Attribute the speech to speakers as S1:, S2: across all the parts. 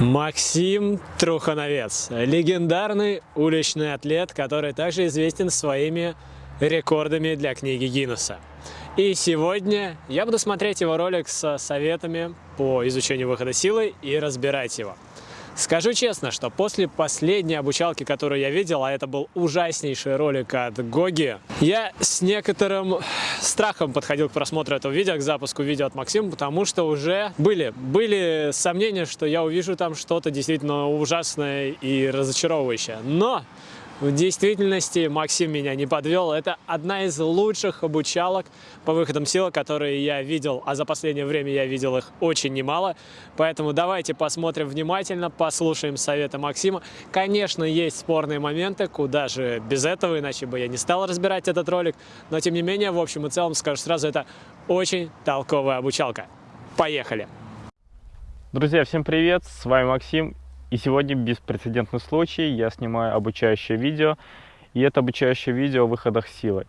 S1: Максим Трухановец, легендарный уличный атлет, который также известен своими рекордами для книги Гиннесса. И сегодня я буду смотреть его ролик с советами по изучению выхода силы и разбирать его. Скажу честно, что после последней обучалки, которую я видел, а это был ужаснейший ролик от Гоги, я с некоторым страхом подходил к просмотру этого видео, к запуску видео от Максима, потому что уже были, были сомнения, что я увижу там что-то действительно ужасное и разочаровывающее. Но в действительности Максим меня не подвел. Это одна из лучших обучалок по выходам силы, которые я видел, а за последнее время я видел их очень немало. Поэтому давайте посмотрим внимательно, послушаем советы Максима. Конечно, есть спорные моменты, куда же без этого, иначе бы я не стал разбирать этот ролик. Но тем не менее, в общем и целом, скажу сразу, это очень толковая обучалка. Поехали!
S2: Друзья, всем привет! С вами Максим и сегодня беспрецедентный случай, я снимаю обучающее видео, и это обучающее видео о выходах силы.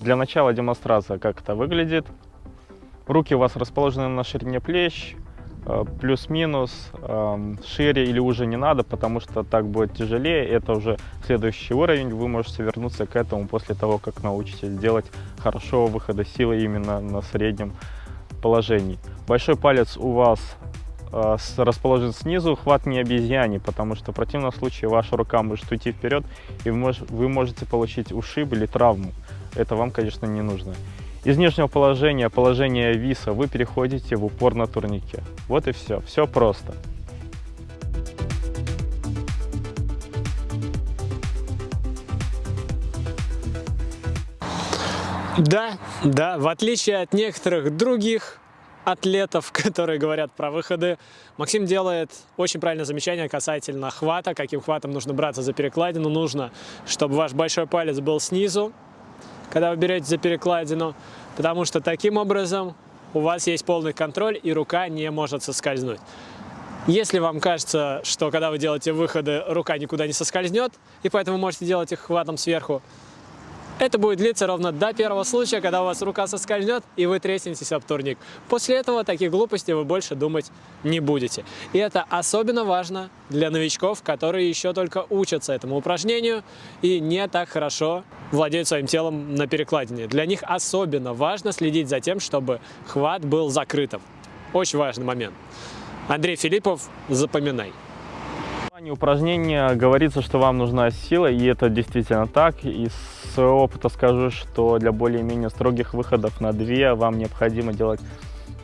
S2: Для начала демонстрация, как это выглядит. Руки у вас расположены на ширине плеч, э, плюс-минус, эм, шире или уже не надо, потому что так будет тяжелее. Это уже следующий уровень, вы можете вернуться к этому после того, как научитесь делать хорошо выхода силы именно на среднем положений. Большой палец у вас э, расположен снизу, хват не обезьяне, потому что в противном случае ваша рука может уйти вперед, и вы, мож, вы можете получить ушиб или травму. Это вам, конечно, не нужно. Из нижнего положения, положения виса, вы переходите в упор на турнике. Вот и все. Все просто.
S1: Да, да, в отличие от некоторых других атлетов, которые говорят про выходы, Максим делает очень правильное замечание касательно хвата, каким хватом нужно браться за перекладину. Нужно, чтобы ваш большой палец был снизу, когда вы берете за перекладину, потому что таким образом у вас есть полный контроль и рука не может соскользнуть. Если вам кажется, что когда вы делаете выходы, рука никуда не соскользнет, и поэтому можете делать их хватом сверху, это будет длиться ровно до первого случая, когда у вас рука соскользнет и вы треснетесь об турник. После этого таких глупостей вы больше думать не будете. И это особенно важно для новичков, которые еще только учатся этому упражнению и не так хорошо владеют своим телом на перекладине. Для них особенно важно следить за тем, чтобы хват был закрытым. Очень важный момент. Андрей Филиппов, запоминай
S2: названии упражнения говорится, что вам нужна сила, и это действительно так. Из своего опыта скажу, что для более-менее строгих выходов на 2 вам необходимо делать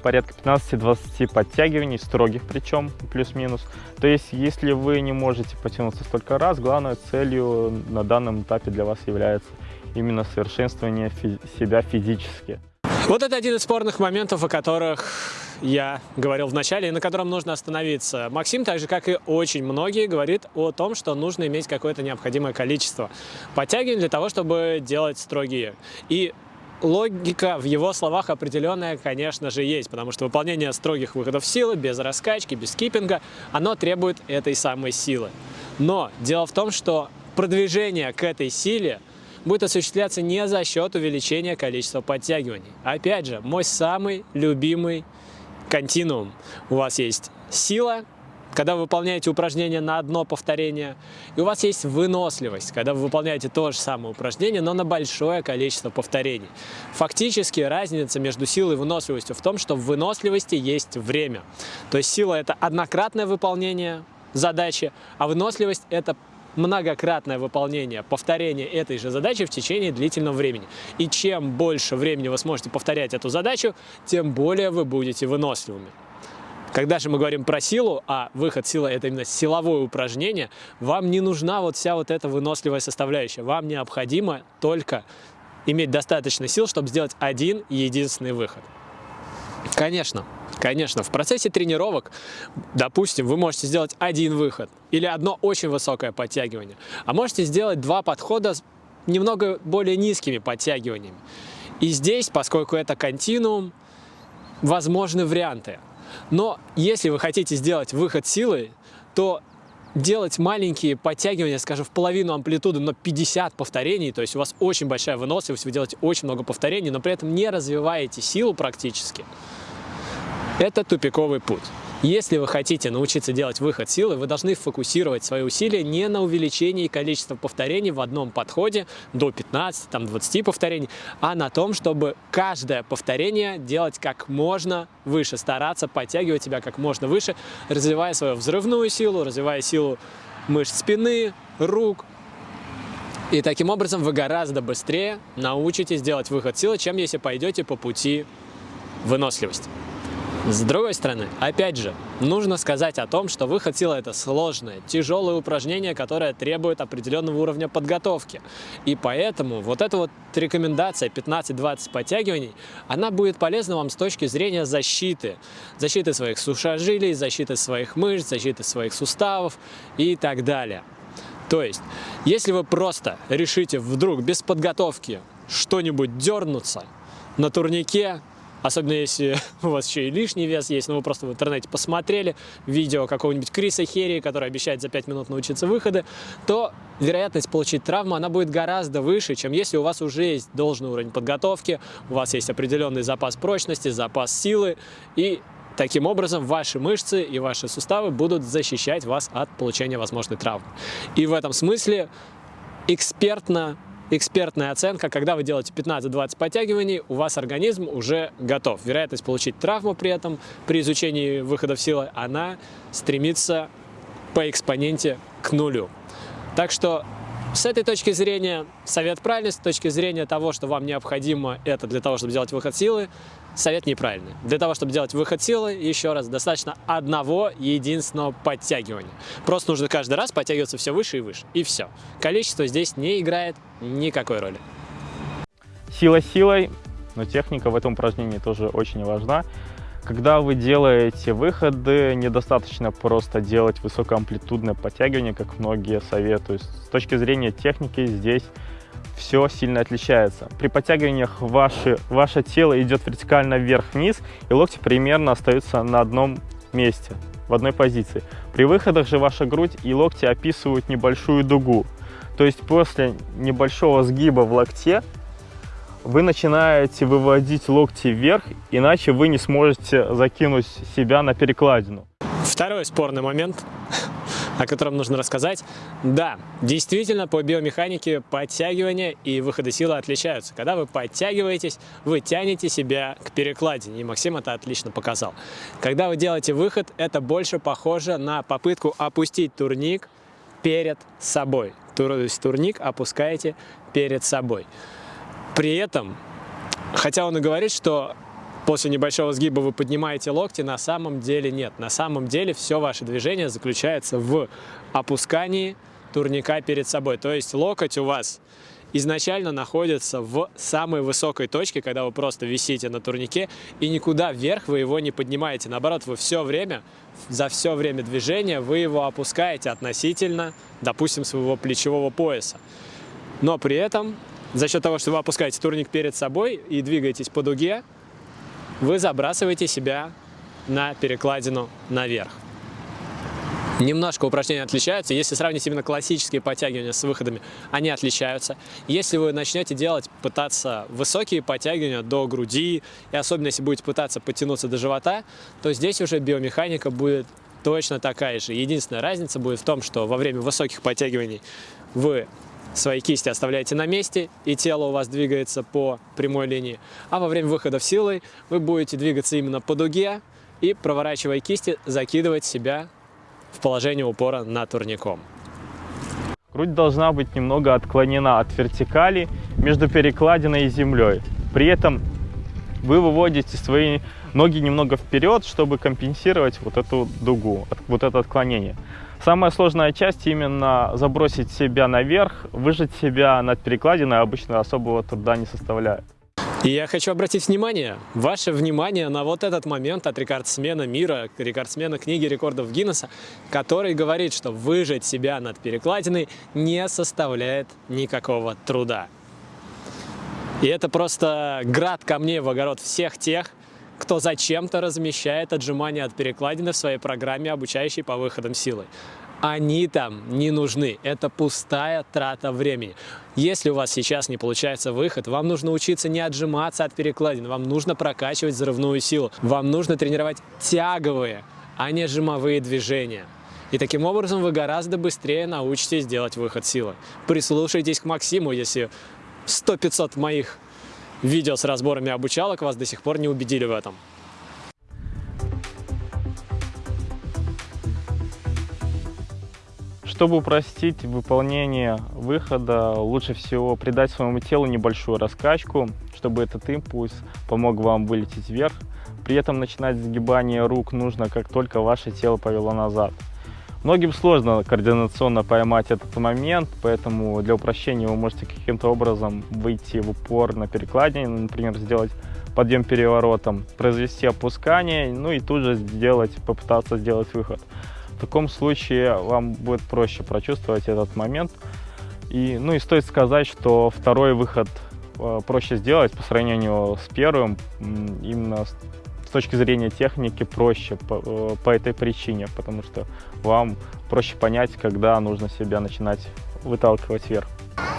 S2: порядка 15-20 подтягиваний, строгих причем, плюс-минус. То есть, если вы не можете потянуться столько раз, главной целью на данном этапе для вас является именно совершенствование фи себя физически.
S1: Вот это один из спорных моментов, о которых я говорил в начале, и на котором нужно остановиться. Максим, так же как и очень многие, говорит о том, что нужно иметь какое-то необходимое количество подтягиваний для того, чтобы делать строгие. И логика в его словах определенная, конечно же, есть, потому что выполнение строгих выходов силы, без раскачки, без киппинга, оно требует этой самой силы. Но дело в том, что продвижение к этой силе будет осуществляться не за счет увеличения количества подтягиваний. Опять же, мой самый любимый континуум. У вас есть сила, когда вы выполняете упражнение на одно повторение, и у вас есть выносливость, когда вы выполняете то же самое упражнение, но на большое количество повторений. Фактически разница между силой и выносливостью в том, что в выносливости есть время. То есть сила – это однократное выполнение задачи, а выносливость – это многократное выполнение, повторение этой же задачи в течение длительного времени. И чем больше времени вы сможете повторять эту задачу, тем более вы будете выносливыми. Когда же мы говорим про силу, а выход силы – это именно силовое упражнение, вам не нужна вот вся вот эта выносливая составляющая. Вам необходимо только иметь достаточно сил, чтобы сделать один единственный выход. Конечно, Конечно, в процессе тренировок, допустим, вы можете сделать один выход или одно очень высокое подтягивание, а можете сделать два подхода с немного более низкими подтягиваниями. И здесь, поскольку это континуум, возможны варианты. Но если вы хотите сделать выход силы, то делать маленькие подтягивания, скажем, в половину амплитуды, но 50 повторений, то есть у вас очень большая выносливость, вы делаете очень много повторений, но при этом не развиваете силу практически – Это тупиковый путь. Если вы хотите научиться делать выход силы, вы должны фокусировать свои усилия не на увеличении количества повторений в одном подходе до 15-20 повторений, а на том, чтобы каждое повторение делать как можно выше, стараться подтягивать себя как можно выше, развивая свою взрывную силу, развивая силу мышц спины, рук, и таким образом вы гораздо быстрее научитесь делать выход силы, чем если пойдете по пути выносливости. С другой стороны, опять же, нужно сказать о том, что выход силы – это сложное, тяжелое упражнение, которое требует определенного уровня подготовки. И поэтому вот эта вот рекомендация 15-20 подтягиваний, она будет полезна вам с точки зрения защиты. Защиты своих сухожилий, защиты своих мышц, защиты своих суставов и так далее. То есть, если вы просто решите вдруг без подготовки что-нибудь дернуться на турнике, Особенно если у вас еще и лишний вес есть, но вы просто в интернете посмотрели видео какого-нибудь Криса Херри, который обещает за 5 минут научиться выходы, то вероятность получить травму, она будет гораздо выше, чем если у вас уже есть должный уровень подготовки, у вас есть определенный запас прочности, запас силы, и Таким образом, ваши мышцы и ваши суставы будут защищать вас от получения возможной травмы. И в этом смысле экспертно экспертная оценка, когда вы делаете 15-20 подтягиваний, у вас организм уже готов. Вероятность получить травму при этом, при изучении выходов силы, она стремится по экспоненте к нулю. Так что с этой точки зрения совет правильный, с точки зрения того, что вам необходимо это для того, чтобы сделать выход силы, совет неправильный. Для того, чтобы делать выход силы, еще раз, достаточно одного единственного подтягивания. Просто нужно каждый раз подтягиваться все выше и выше. И все. Количество здесь не играет никакой роли.
S2: Сила силой, но техника в этом упражнении тоже очень важна. Когда вы делаете выходы, недостаточно просто делать высокоамплитудное подтягивание, как многие советуют. С точки зрения техники здесь все сильно отличается. При подтягиваниях ваше, ваше тело идет вертикально вверх-вниз, и локти примерно остаются на одном месте, в одной позиции. При выходах же ваша грудь и локти описывают небольшую дугу. То есть после небольшого сгиба в локте вы начинаете выводить локти вверх, иначе вы не сможете закинуть себя на перекладину.
S1: Второй спорный момент о котором нужно рассказать. Да, действительно, по биомеханике подтягивания и выходы силы отличаются. Когда вы подтягиваетесь, вы тянете себя к перекладине, и Максим это отлично показал. Когда вы делаете выход, это больше похоже на попытку опустить турник перед собой. То есть турник опускаете перед собой. При этом, хотя он и говорит, что после небольшого сгиба вы поднимаете локти, на самом деле нет. На самом деле все ваше движение заключается в опускании турника перед собой. То есть локоть у вас изначально находится в самой высокой точке, когда вы просто висите на турнике, и никуда вверх вы его не поднимаете. Наоборот, вы все время, за все время движения вы его опускаете относительно, допустим, своего плечевого пояса. Но при этом, за счет того, что вы опускаете турник перед собой и двигаетесь по дуге, вы забрасываете себя на перекладину наверх. Немножко упражнения отличаются. Если сравнить именно классические подтягивания с выходами, они отличаются. Если вы начнете делать, пытаться высокие подтягивания до груди, и особенно если будете пытаться подтянуться до живота, то здесь уже биомеханика будет точно такая же. Единственная разница будет в том, что во время высоких подтягиваний вы свои кисти оставляете на месте, и тело у вас двигается по прямой линии. А во время выхода в силой вы будете двигаться именно по дуге и, проворачивая кисти, закидывать себя в положение упора на турником.
S2: Грудь должна быть немного отклонена от вертикали между перекладиной и землей. При этом вы выводите свои ноги немного вперед, чтобы компенсировать вот эту дугу, вот это отклонение. Самая сложная часть именно забросить себя наверх, выжать себя над перекладиной обычно особого труда не составляет.
S1: И я хочу обратить внимание, ваше внимание на вот этот момент от рекордсмена мира, рекордсмена книги рекордов Гиннесса, который говорит, что выжать себя над перекладиной не составляет никакого труда. И это просто град камней в огород всех тех, кто зачем-то размещает отжимания от перекладины в своей программе, обучающей по выходам силы. они там не нужны. Это пустая трата времени. Если у вас сейчас не получается выход, вам нужно учиться не отжиматься от перекладин, вам нужно прокачивать взрывную силу, вам нужно тренировать тяговые, а не жимовые движения. И таким образом вы гораздо быстрее научитесь делать выход силы. Прислушайтесь к Максиму, если 100-500 моих видео с разборами обучалок вас до сих пор не убедили в этом.
S2: Чтобы упростить выполнение выхода, лучше всего придать своему телу небольшую раскачку, чтобы этот импульс помог вам вылететь вверх. При этом начинать сгибание рук нужно, как только ваше тело повело назад. Многим сложно координационно поймать этот момент, поэтому для упрощения вы можете каким-то образом выйти в упор на перекладине, например, сделать подъем переворотом, произвести опускание, ну и тут же сделать, попытаться сделать выход. В таком случае вам будет проще прочувствовать этот момент. И, ну и стоит сказать, что второй выход э, проще сделать по сравнению с первым, именно точки зрения техники проще по, э, по этой причине, потому что вам проще понять, когда нужно себя начинать выталкивать вверх.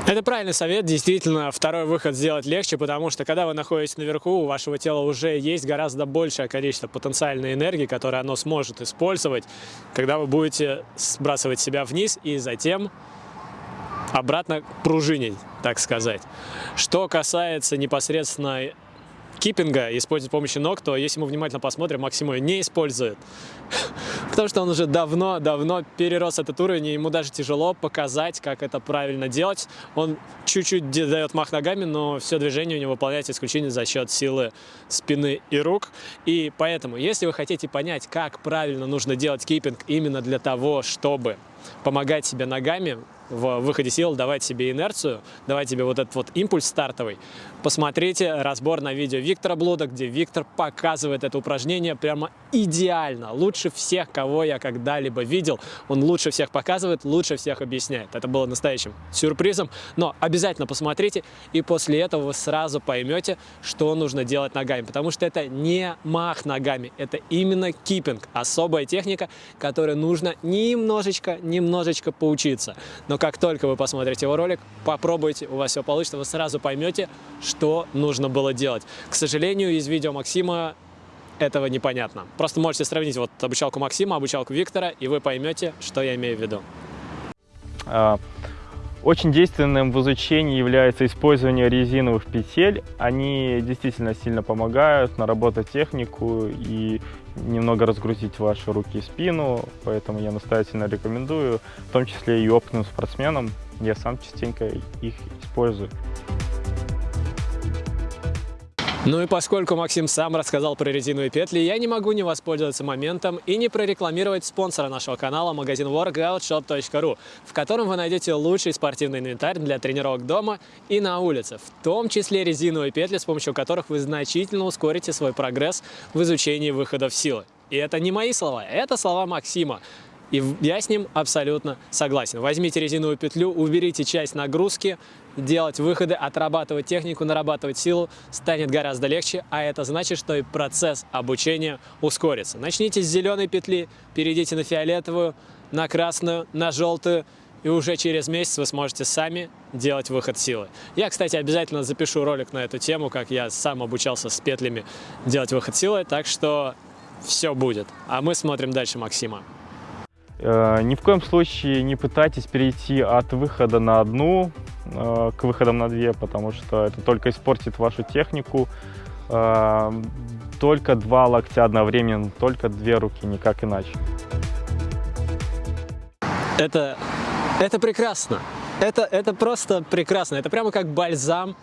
S1: Это правильный совет, действительно, второй выход сделать легче, потому что когда вы находитесь наверху, у вашего тела уже есть гораздо большее количество потенциальной энергии, которое оно сможет использовать, когда вы будете сбрасывать себя вниз и затем обратно пружинить, так сказать. Что касается непосредственно киппинга, использует помощи ног, то если мы внимательно посмотрим, Максим ее не использует. Потому что он уже давно-давно перерос этот уровень, и ему даже тяжело показать, как это правильно делать. Он чуть-чуть дает мах ногами, но все движение у него выполняется исключительно за счет силы спины и рук. И поэтому, если вы хотите понять, как правильно нужно делать киппинг именно для того, чтобы помогать себе ногами, в выходе сил давать себе инерцию, давать себе вот этот вот импульс стартовый. Посмотрите разбор на видео Виктора Блуда, где Виктор показывает это упражнение прямо идеально, лучше всех, кого я когда-либо видел. Он лучше всех показывает, лучше всех объясняет. Это было настоящим сюрпризом, но обязательно посмотрите, и после этого вы сразу поймете, что нужно делать ногами, потому что это не мах ногами, это именно киппинг, особая техника, которой нужно немножечко, немножечко поучиться. Но как только вы посмотрите его ролик, попробуйте, у вас все получится, вы сразу поймете, что нужно было делать. К сожалению, из видео Максима этого непонятно. Просто можете сравнить вот обучалку Максима, обучалку Виктора, и вы поймете, что я имею в виду.
S2: Очень действенным в изучении является использование резиновых петель. Они действительно сильно помогают наработать технику и немного разгрузить ваши руки и спину, поэтому я настоятельно рекомендую, в том числе и опытным спортсменам. Я сам частенько их использую.
S1: Ну и поскольку Максим сам рассказал про резиновые петли, я не могу не воспользоваться моментом и не прорекламировать спонсора нашего канала, магазин workoutshop.ru, в котором вы найдете лучший спортивный инвентарь для тренировок дома и на улице, в том числе резиновые петли, с помощью которых вы значительно ускорите свой прогресс в изучении выходов силы. И это не мои слова, это слова Максима. И я с ним абсолютно согласен. Возьмите резиновую петлю, уберите часть нагрузки, делать выходы, отрабатывать технику, нарабатывать силу станет гораздо легче, а это значит, что и процесс обучения ускорится. Начните с зеленой петли, перейдите на фиолетовую, на красную, на желтую, и уже через месяц вы сможете сами делать выход силы. Я, кстати, обязательно запишу ролик на эту тему, как я сам обучался с петлями делать выход силы, так что все будет. А мы смотрим дальше Максима.
S2: Э, ни в коем случае не пытайтесь перейти от выхода на одну э, к выходам на две, потому что это только испортит вашу технику. Э, только два локтя одновременно, только две руки, никак иначе.
S1: Это, это прекрасно. Это, это просто прекрасно. Это прямо как бальзам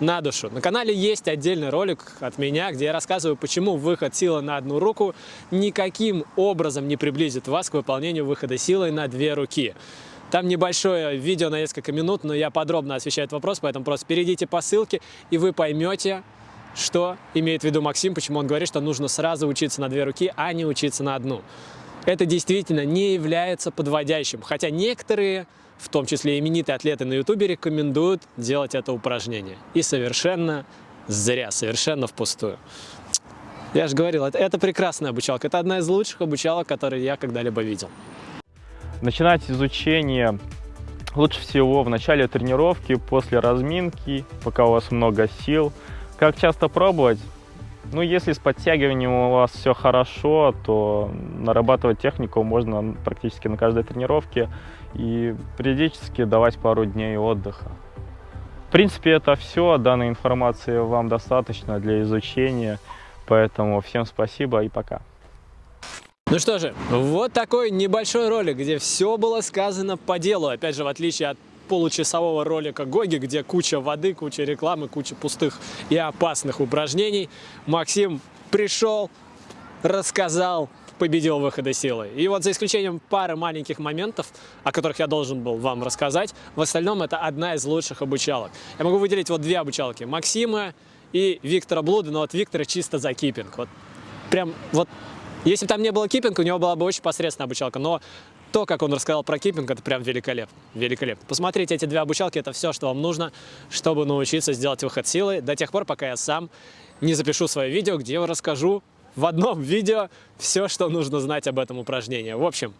S1: на душу. На канале есть отдельный ролик от меня, где я рассказываю, почему выход силы на одну руку никаким образом не приблизит вас к выполнению выхода силы на две руки. Там небольшое видео на несколько минут, но я подробно освещаю этот вопрос, поэтому просто перейдите по ссылке, и вы поймете, что имеет в виду Максим, почему он говорит, что нужно сразу учиться на две руки, а не учиться на одну. Это действительно не является подводящим, хотя некоторые в том числе именитые атлеты на ютубе, рекомендуют делать это упражнение. И совершенно зря, совершенно впустую. Я же говорил, это, это прекрасная обучалка. Это одна из лучших обучалок, которые я когда-либо видел.
S2: Начинать изучение лучше всего в начале тренировки, после разминки, пока у вас много сил. Как часто пробовать? Ну, если с подтягиванием у вас все хорошо, то нарабатывать технику можно практически на каждой тренировке и периодически давать пару дней отдыха. В принципе, это все. Данной информации вам достаточно для изучения. Поэтому всем спасибо и пока.
S1: Ну что же, вот такой небольшой ролик, где все было сказано по делу. Опять же, в отличие от получасового ролика Гоги, где куча воды, куча рекламы, куча пустых и опасных упражнений, Максим пришел, рассказал, победил выхода силы. И вот за исключением пары маленьких моментов, о которых я должен был вам рассказать, в остальном это одна из лучших обучалок. Я могу выделить вот две обучалки. Максима и Виктора Блуда, но от Виктора чисто за киппинг. Вот прям вот если бы там не было киппинга, у него была бы очень посредственная обучалка, но то, как он рассказал про киппинг, это прям великолепно. великолепно. Посмотрите эти две обучалки, это все, что вам нужно, чтобы научиться сделать выход силы до тех пор, пока я сам не запишу свое видео, где я расскажу в одном видео все, что нужно знать об этом упражнении. В общем,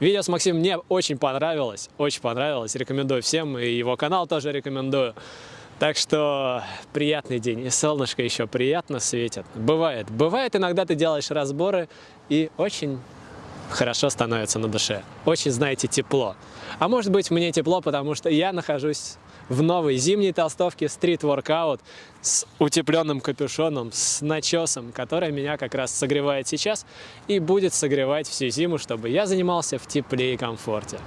S1: видео с Максимом мне очень понравилось, очень понравилось. Рекомендую всем, и его канал тоже рекомендую. Так что приятный день, и солнышко еще приятно светит. Бывает, бывает иногда ты делаешь разборы, и очень хорошо становится на душе. Очень, знаете, тепло. А может быть мне тепло, потому что я нахожусь в новой зимней толстовке Street Workout с утепленным капюшоном, с начесом, который меня как раз согревает сейчас и будет согревать всю зиму, чтобы я занимался в тепле и комфорте.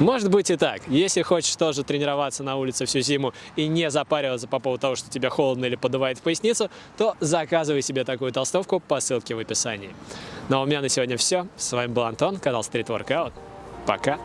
S1: Может быть и так. Если хочешь тоже тренироваться на улице всю зиму и не запариваться по поводу того, что тебя холодно или подувает в поясницу, то заказывай себе такую толстовку по ссылке в описании. Ну а у меня на сегодня все. С вами был Антон, канал Street Workout. Пока!